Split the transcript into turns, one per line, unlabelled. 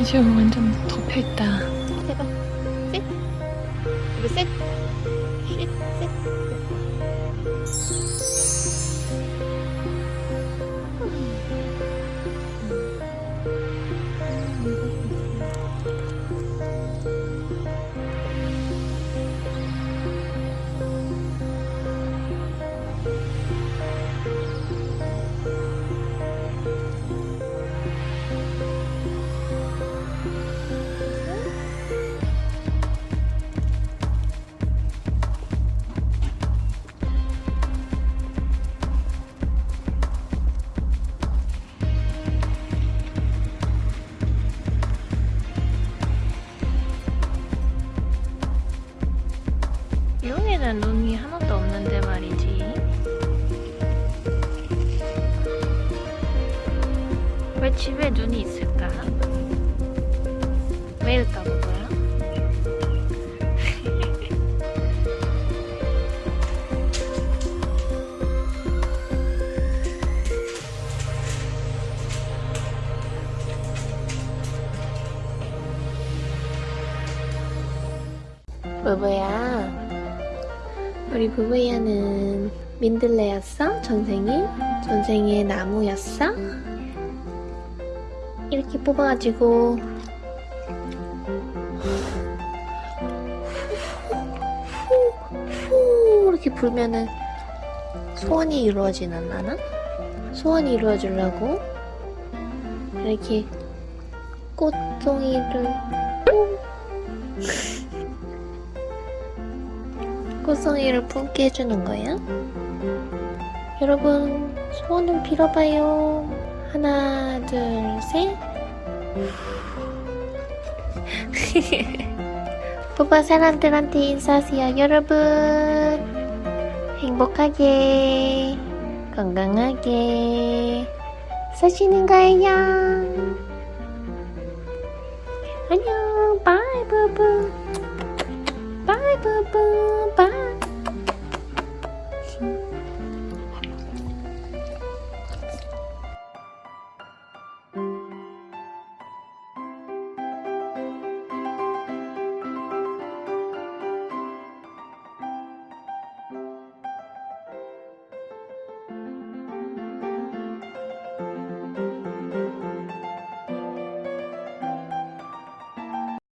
이제 완전 덮여있다.
해봐. 셋. 이거 셋. 쉿. 셋. 여기는 눈이 하나도 없는데 말이지. 왜 집에 눈이 있을까? 왜일까 그거야? 부부야 우리 부부야는 민들레였어? 전생에? 전생에 나무였어? 이렇게 뽑아가지고 후 이렇게 불면은 소원이 이루어지는 나나? 소원이 이루어지려고 이렇게 꽃송이를 꽃송이를 품게 해주는 거야? 여러분 소원을 빌어봐요. 하나 둘셋. 뽀뽀 사람들한테 인사하세요 여러분. 행복하게 건강하게 사시는 거예요. 안녕 바이 부부 바이 부부 바이